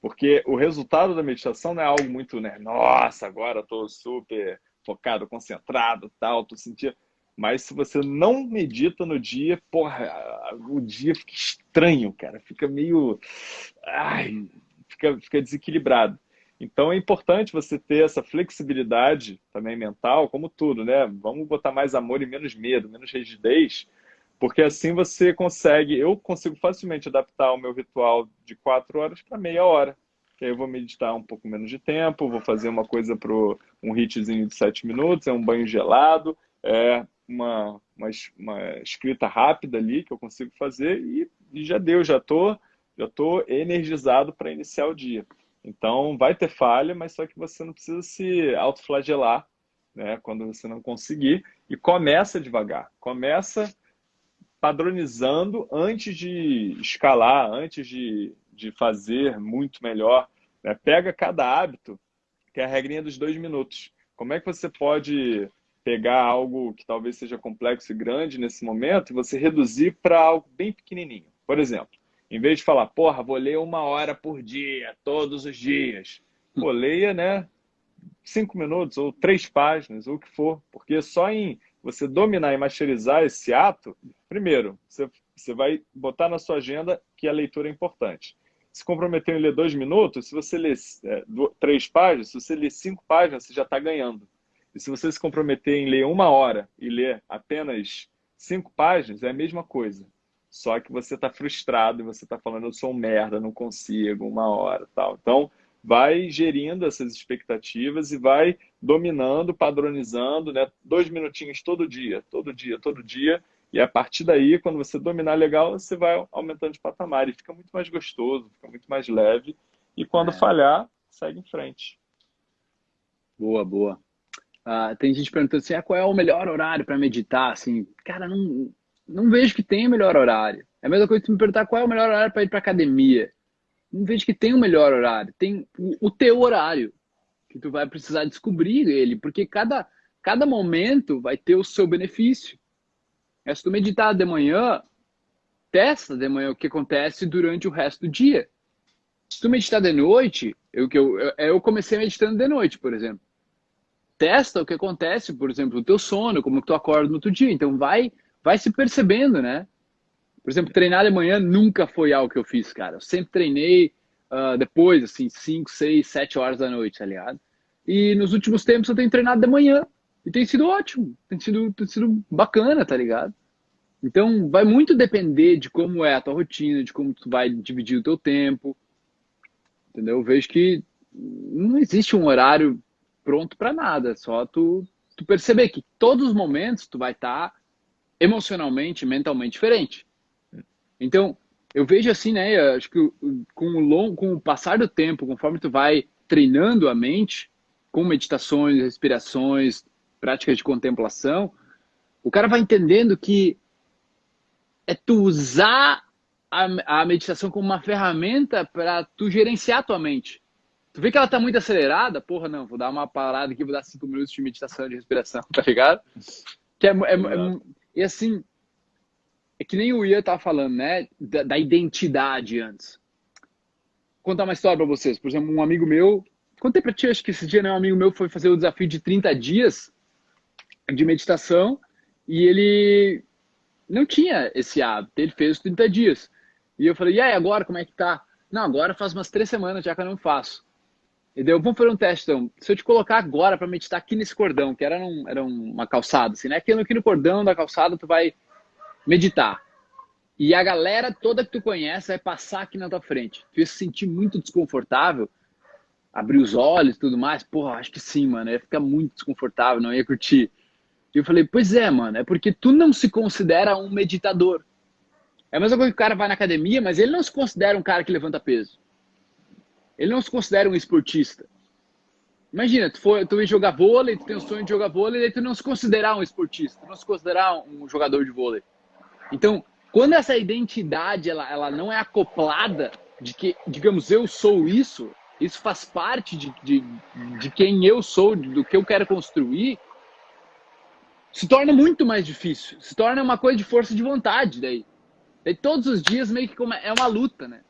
Porque o resultado da meditação não é algo muito, né? Nossa, agora estou super focado, concentrado, tal, tô sentindo. Mas se você não medita no dia, porra, o dia fica estranho, cara. Fica meio. Ai, fica, fica desequilibrado. Então é importante você ter essa flexibilidade também mental, como tudo, né? Vamos botar mais amor e menos medo, menos rigidez, porque assim você consegue. Eu consigo facilmente adaptar o meu ritual de quatro horas para meia hora. Que aí eu vou meditar um pouco menos de tempo, vou fazer uma coisa para um hitzinho de sete minutos, é um banho gelado, é uma, uma, uma, escrita rápida ali que eu consigo fazer e, e já deu, já tô, já tô energizado para iniciar o dia. Então vai ter falha, mas só que você não precisa se autoflagelar, né, quando você não conseguir e começa devagar. Começa padronizando antes de escalar, antes de, de fazer muito melhor. Né? Pega cada hábito, que é a regrinha dos dois minutos. Como é que você pode pegar algo que talvez seja complexo e grande nesse momento e você reduzir para algo bem pequenininho? Por exemplo, em vez de falar, porra, vou ler uma hora por dia, todos os dias, pô, leia, né? Cinco minutos, ou três páginas, ou o que for, porque só em você dominar e masterizar esse ato, primeiro, você, você vai botar na sua agenda que a leitura é importante. Se comprometeu em ler dois minutos, se você ler é, três páginas, se você ler cinco páginas, você já está ganhando. E se você se comprometer em ler uma hora e ler apenas cinco páginas, é a mesma coisa. Só que você está frustrado e você está falando, eu sou um merda, não consigo, uma hora tal. Então, vai gerindo essas expectativas e vai dominando, padronizando, né? Dois minutinhos todo dia, todo dia, todo dia. E a partir daí, quando você dominar legal, você vai aumentando de patamar e fica muito mais gostoso, fica muito mais leve. E quando é. falhar, segue em frente. Boa, boa. Uh, tem gente perguntando assim, ah, qual é o melhor horário para meditar? Assim, cara, não, não vejo que tenha melhor horário. É a mesma coisa que me perguntar qual é o melhor horário para ir para academia. Não vejo que tem o melhor horário. Tem o, o teu horário, que tu vai precisar descobrir ele, porque cada, cada momento vai ter o seu benefício. É, se tu meditar de manhã, testa de manhã o que acontece durante o resto do dia. Se tu meditar de noite, eu, eu, eu comecei meditando de noite, por exemplo testa o que acontece, por exemplo, o teu sono, como que tu acorda no outro dia. Então vai, vai se percebendo, né? Por exemplo, treinar de manhã nunca foi algo que eu fiz, cara. Eu sempre treinei uh, depois, assim, 5, 6, 7 horas da noite, tá ligado? E nos últimos tempos eu tenho treinado de manhã. E tem sido ótimo, tem sido, tem sido bacana, tá ligado? Então vai muito depender de como é a tua rotina, de como tu vai dividir o teu tempo. Entendeu? Eu vejo que não existe um horário pronto para nada. Só tu, tu perceber que todos os momentos tu vai estar tá emocionalmente, mentalmente diferente. Então, eu vejo assim, né? Acho que com o, long, com o passar do tempo, conforme tu vai treinando a mente, com meditações, respirações, práticas de contemplação, o cara vai entendendo que é tu usar a, a meditação como uma ferramenta para tu gerenciar a tua mente. Tu vê que ela tá muito acelerada? Porra, não, vou dar uma parada aqui, vou dar cinco minutos de meditação, de respiração, tá ligado? Que é, é, é, e assim, é que nem o Ian tava falando, né? Da, da, identidade antes. Vou contar uma história pra vocês. Por exemplo, um amigo meu, contei pra ti, acho que esse dia, né? Um amigo meu foi fazer o desafio de 30 dias de meditação e ele não tinha esse hábito, ele fez os 30 dias. E eu falei, e aí, agora como é que tá? Não, agora faz umas três semanas já que eu não faço. Entendeu? Vamos fazer um teste, então. Se eu te colocar agora para meditar aqui nesse cordão, que era, num, era uma calçada, assim, né? Aqui, aqui no cordão da calçada, tu vai meditar. E a galera toda que tu conhece vai passar aqui na tua frente. Tu ia se sentir muito desconfortável, abrir os olhos e tudo mais. Porra, acho que sim, mano. Ia ficar muito desconfortável, não ia curtir. E eu falei, pois é, mano, é porque tu não se considera um meditador. É a mesma coisa que o cara vai na academia, mas ele não se considera um cara que levanta peso. Ele não se considera um esportista. Imagina, tu, for, tu ir jogar vôlei, tu tem o sonho de jogar vôlei, e tu não se considerar um esportista, tu não se considerar um jogador de vôlei. Então, quando essa identidade ela, ela não é acoplada de que, digamos, eu sou isso, isso faz parte de, de, de quem eu sou, do que eu quero construir, se torna muito mais difícil. Se torna uma coisa de força de vontade daí. Daí todos os dias meio que é uma luta, né?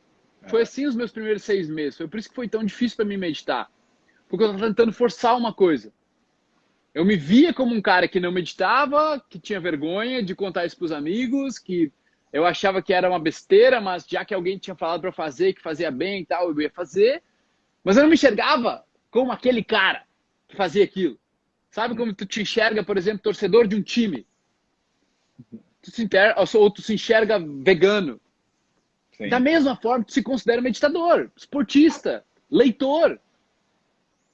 Foi assim os meus primeiros seis meses. Foi por isso que foi tão difícil para mim meditar. Porque eu estava tentando forçar uma coisa. Eu me via como um cara que não meditava, que tinha vergonha de contar isso para os amigos, que eu achava que era uma besteira, mas já que alguém tinha falado para fazer, que fazia bem e tal, eu ia fazer. Mas eu não me enxergava como aquele cara que fazia aquilo. Sabe como tu te enxerga, por exemplo, torcedor de um time? Tu se ou tu se enxerga vegano. Sim. Da mesma forma, tu se considera meditador, esportista, leitor,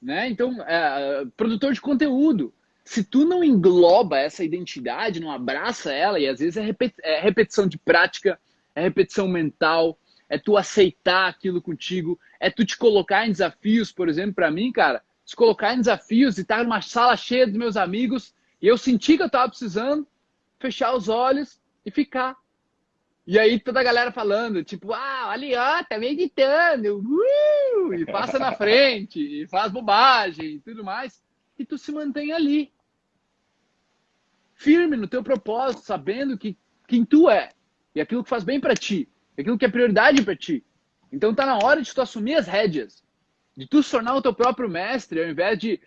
né? Então, é, produtor de conteúdo. Se tu não engloba essa identidade, não abraça ela, e às vezes é, é repetição de prática, é repetição mental, é tu aceitar aquilo contigo, é tu te colocar em desafios, por exemplo, para mim, cara, se colocar em desafios e estar numa sala cheia dos meus amigos, e eu senti que eu estava precisando, fechar os olhos e ficar E aí toda a galera falando, tipo, ah, ali ó, tá meditando, uh! e passa na frente, e faz bobagem e tudo mais. E tu se mantém ali. Firme no teu propósito, sabendo que quem tu é. E aquilo que faz bem para ti. Aquilo que é prioridade para ti. Então tá na hora de tu assumir as rédeas. De tu se tornar o teu próprio mestre, ao invés de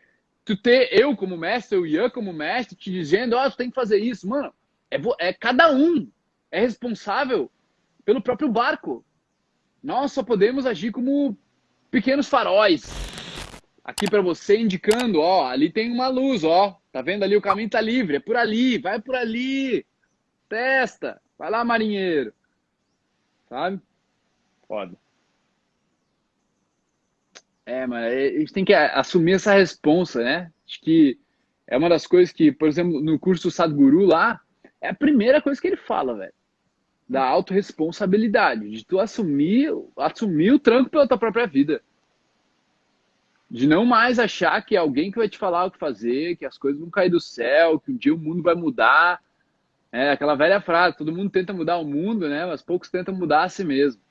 tu ter eu como mestre, o Ian como mestre, te dizendo, ó, oh, tu tem que fazer isso. Mano, é, é cada um é responsável pelo próprio barco. Nós só podemos agir como pequenos faróis. Aqui para você indicando, ó, ali tem uma luz, ó. Tá vendo ali o caminho tá livre, é por ali, vai por ali. Testa. Vai lá, marinheiro. Sabe? Foda. É, mas a gente tem que assumir essa responsa, né? Acho que é uma das coisas que, por exemplo, no curso do Sadhguru lá, é a primeira coisa que ele fala, velho da autorresponsabilidade, de tu assumir, assumir o tranco pela tua própria vida. De não mais achar que é alguém que vai te falar o que fazer, que as coisas vão cair do céu, que um dia o mundo vai mudar. É aquela velha frase, todo mundo tenta mudar o mundo, né? Mas poucos tentam mudar a si mesmo.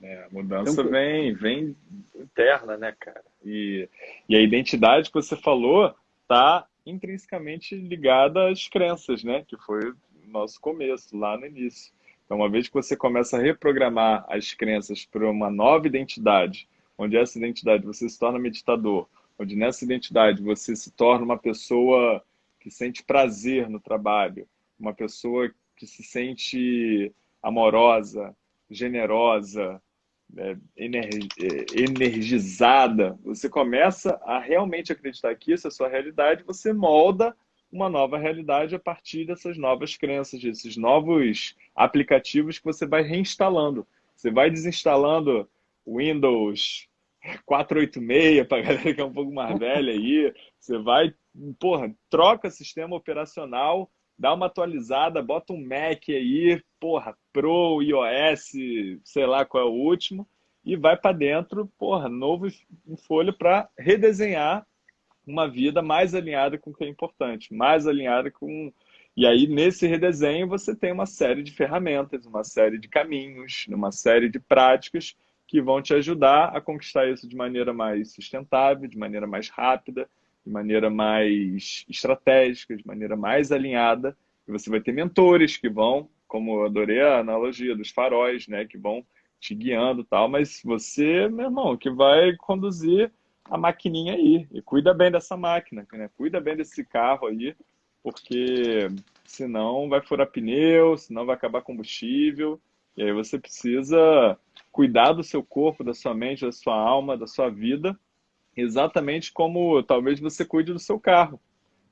É, a mudança então, vem, vem interna, né, cara? E, e a identidade que você falou tá intrinsecamente ligada às crenças, né? Que foi nosso começo, lá no início. Então, uma vez que você começa a reprogramar as crenças para uma nova identidade, onde essa identidade você se torna meditador, onde nessa identidade você se torna uma pessoa que sente prazer no trabalho, uma pessoa que se sente amorosa, generosa, é, energizada, você começa a realmente acreditar que isso é a sua realidade, você molda uma nova realidade a partir dessas novas crenças, desses novos aplicativos que você vai reinstalando. Você vai desinstalando Windows 486 para galera que é um pouco mais velha aí. Você vai, porra, troca sistema operacional, dá uma atualizada, bota um Mac aí, porra, Pro, iOS, sei lá qual é o último, e vai para dentro, porra, novo folha para redesenhar uma vida mais alinhada com o que é importante, mais alinhada com. E aí, nesse redesenho, você tem uma série de ferramentas, uma série de caminhos, uma série de práticas que vão te ajudar a conquistar isso de maneira mais sustentável, de maneira mais rápida, de maneira mais estratégica, de maneira mais alinhada. E você vai ter mentores que vão, como eu adorei a analogia dos faróis, né, que vão te guiando tal, mas você, meu irmão, que vai conduzir a maquininha aí. E cuida bem dessa máquina, né? Cuida bem desse carro aí, porque senão vai furar pneu, senão vai acabar combustível. E aí você precisa cuidar do seu corpo, da sua mente, da sua alma, da sua vida, exatamente como talvez você cuide do seu carro.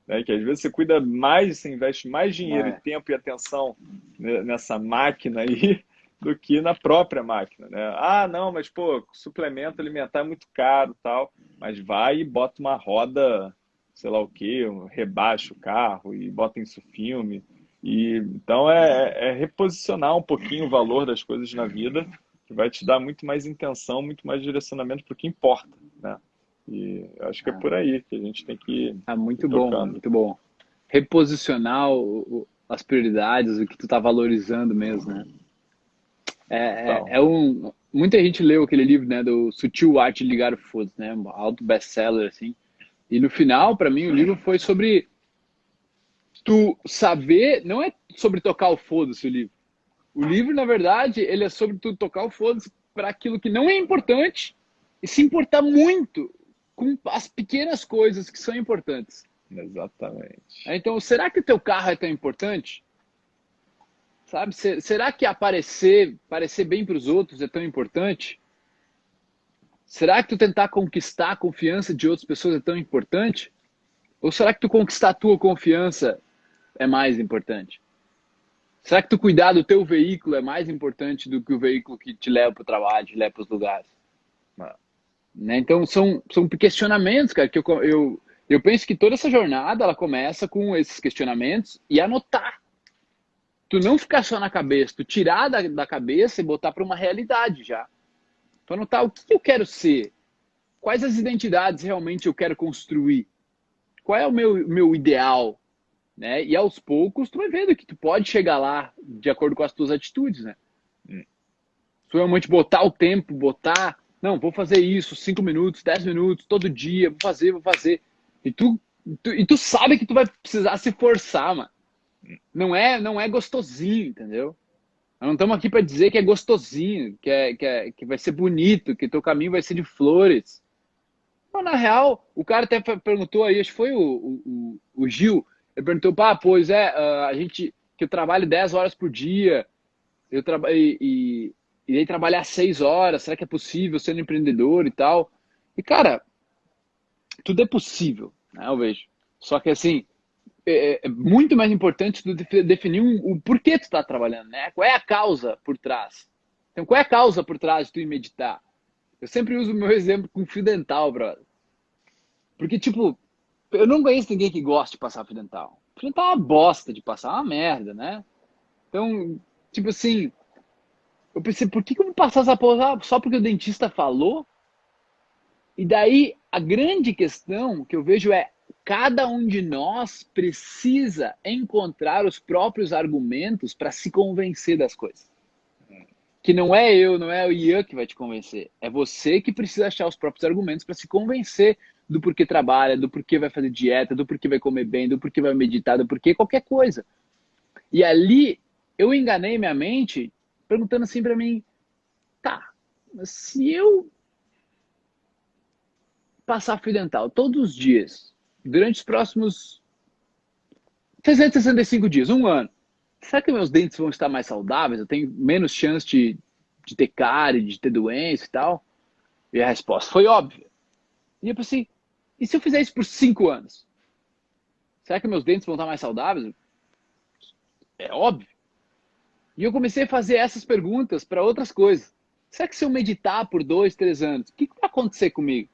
Né? Que às vezes você cuida mais, você investe mais dinheiro, é. tempo e atenção nessa máquina aí do que na própria máquina, né? Ah, não, mas pô, suplemento alimentar é muito caro, tal, mas vai e bota uma roda, sei lá o quê, rebaixa o carro e bota isso filme. E então é, é reposicionar um pouquinho o valor das coisas na vida, que vai te dar muito mais intenção, muito mais direcionamento para o que importa, né? E acho que é por aí que a gente tem que ah, muito bom, muito bom. Reposicionar o, as prioridades, o que tu está valorizando mesmo, né? É, é, é, um, muita gente leu aquele livro, né, do Sutil Arte de Ligar o Foda, né, alto best-seller, assim. E no final, para mim, o livro foi sobre tu saber, não é sobre tocar o foda-se o livro. O livro, na verdade, ele é sobre tu tocar o foda-se para aquilo que não é importante e se importar muito com as pequenas coisas que são importantes. Exatamente. Então, será que o teu carro é tão importante? Sabe? Será que aparecer, parecer bem para os outros é tão importante? Será que tu tentar conquistar a confiança de outras pessoas é tão importante? Ou será que tu conquistar a tua confiança é mais importante? Será que tu cuidar do teu veículo é mais importante do que o veículo que te leva para o trabalho, te leva para os lugares? Né? Então, são, são questionamentos, cara, que eu, eu, eu penso que toda essa jornada, ela começa com esses questionamentos e anotar tu não ficar só na cabeça, tu tirar da, da cabeça e botar para uma realidade já. Tu anotar o que eu quero ser, quais as identidades realmente eu quero construir, qual é o meu, meu ideal, né? E aos poucos tu vai vendo que tu pode chegar lá de acordo com as tuas atitudes, né? Hum. Se realmente botar o tempo, botar, não, vou fazer isso, cinco minutos, dez minutos, todo dia, vou fazer, vou fazer. E tu, tu, e tu sabe que tu vai precisar se forçar, mano. Não é, não é gostosinho, entendeu? Nós não estamos aqui para dizer que é gostosinho, que, é, que, é, que vai ser bonito, que teu caminho vai ser de flores. Mas, na real, o cara até perguntou aí, acho que foi o, o, o Gil, ele perguntou, pá, pois é, a gente, que eu trabalho 10 horas por dia, eu trabalho e, e, aí trabalhar 6 horas, será que é possível sendo empreendedor e tal? E, cara, tudo é possível, né, eu vejo. Só que, assim, é, é muito mais importante tu definir um, o porquê tu está trabalhando, né? Qual é a causa por trás? Então, qual é a causa por trás de tu ir meditar? Eu sempre uso o meu exemplo com fio dental, brother. Porque, tipo, eu não conheço ninguém que goste de passar fio dental. Fio dental é uma bosta de passar, é uma merda, né? Então, tipo assim, eu pensei, por que, que eu vou passar essa porra só porque o dentista falou? E daí, a grande questão que eu vejo é, cada um de nós precisa encontrar os próprios argumentos para se convencer das coisas. Que não é eu, não é o Ian que vai te convencer. É você que precisa achar os próprios argumentos para se convencer do porquê trabalha, do porquê vai fazer dieta, do porquê vai comer bem, do porquê vai meditar, do porquê qualquer coisa. E ali eu enganei minha mente perguntando assim para mim: tá, se eu passar fio dental todos os dias, durante os próximos 365 dias, um ano, será que meus dentes vão estar mais saudáveis? Eu tenho menos chance de, de ter cárie, de ter doença e tal? E a resposta foi óbvia. E eu pensei, e se eu fizer isso por cinco anos? Será que meus dentes vão estar mais saudáveis? É óbvio. E eu comecei a fazer essas perguntas para outras coisas. Será que se eu meditar por dois, três anos, o que, que vai acontecer comigo?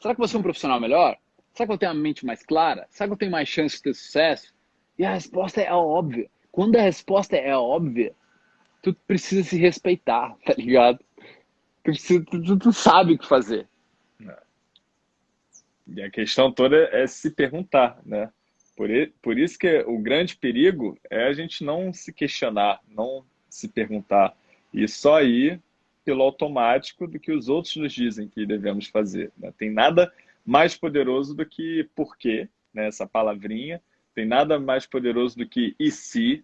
Será que eu vou ser um profissional melhor? Será que eu tenho a mente mais clara? Será que eu tenho mais chance de ter sucesso? E a resposta é óbvia. Quando a resposta é óbvia, tu precisa se respeitar, tá ligado? Tu, precisa, tu, tu sabe o que fazer. É. E a questão toda é se perguntar, né? Por, por isso que o grande perigo é a gente não se questionar, não se perguntar. E só ir pelo automático do que os outros nos dizem que devemos fazer. Né? Tem nada mais poderoso do que porquê, né? essa palavrinha. Tem nada mais poderoso do que e se,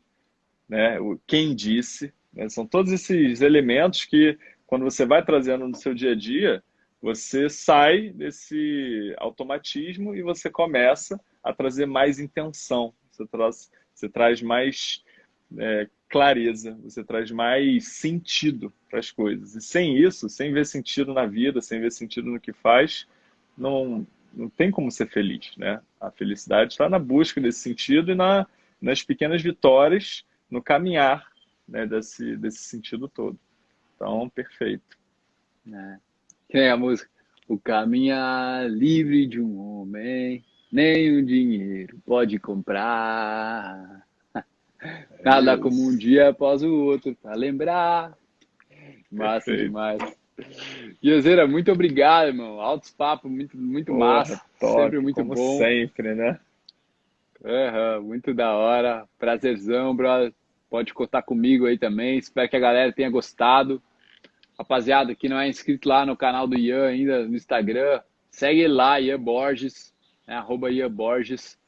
né? o quem disse. Né? São todos esses elementos que, quando você vai trazendo no seu dia a dia, você sai desse automatismo e você começa a trazer mais intenção. Você traz, você traz mais é, clareza, você traz mais sentido para as coisas. E sem isso, sem ver sentido na vida, sem ver sentido no que faz, não, não tem como ser feliz, né? A felicidade está na busca desse sentido e na, nas pequenas vitórias, no caminhar né, desse, desse sentido todo. Então, perfeito. É. Que nem a música. O caminhar livre de um homem, nem o dinheiro pode comprar. Nada é como um dia após o outro para lembrar. Massa Perfeito. demais. Iozeira, muito obrigado, irmão. Altos papos, muito, muito massa. Top, sempre muito como bom. sempre, né? Uhum, muito da hora. Prazerzão, brother. Pode contar comigo aí também. Espero que a galera tenha gostado. Rapaziada, que não é inscrito lá no canal do Ian ainda no Instagram, segue lá, Ian Borges, né? arroba Ian Borges.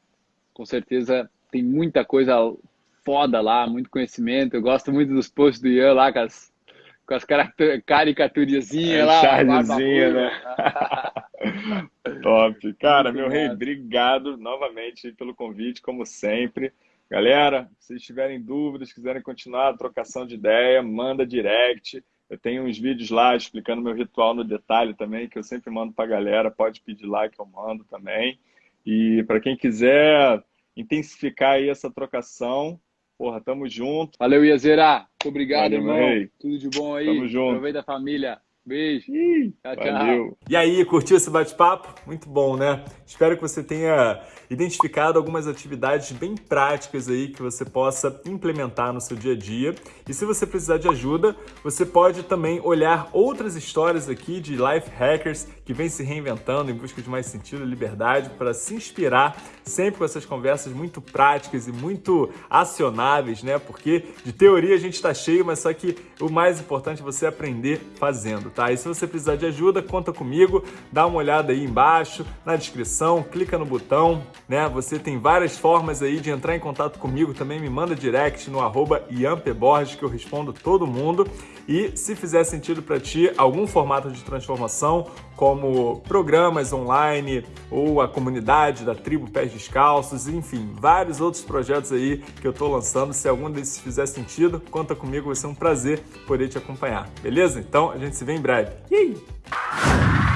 Com certeza tem muita coisa foda lá, muito conhecimento. Eu gosto muito dos posts do Ian lá, com as com as caricaturizinhas é, lá. Chargezinha, né? Top. Cara, Muito meu rei, obrigado novamente pelo convite, como sempre. Galera, se vocês tiverem dúvidas, quiserem continuar a trocação de ideia, manda direct. Eu tenho uns vídeos lá explicando meu ritual no detalhe também, que eu sempre mando para a galera. Pode pedir lá que eu mando também. E para quem quiser intensificar aí essa trocação, Porra, tamo junto. Valeu, Iazera. Muito obrigado, Valeu, irmão. Rei. Tudo de bom aí. Tamo junto. Aproveita a família. Beijo. tchau, Valeu. E aí, curtiu esse bate-papo? Muito bom, né? Espero que você tenha identificado algumas atividades bem práticas aí que você possa implementar no seu dia a dia. E se você precisar de ajuda, você pode também olhar outras histórias aqui de life hackers que vem se reinventando em busca de mais sentido e liberdade para se inspirar sempre com essas conversas muito práticas e muito acionáveis, né? Porque de teoria a gente está cheio, mas só que o mais importante é você aprender fazendo, tá? E se você precisar de ajuda, conta comigo, dá uma olhada aí embaixo, na descrição, clica no botão, né? Você tem várias formas aí de entrar em contato comigo, também me manda direct no arroba Borges, que eu respondo todo mundo. E se fizer sentido para ti algum formato de transformação, como programas online ou a comunidade da tribo Pés Descalços, enfim, vários outros projetos aí que eu estou lançando. Se algum desses fizer sentido, conta comigo, vai ser um prazer poder te acompanhar, beleza? Então a gente se vê em breve. Yay!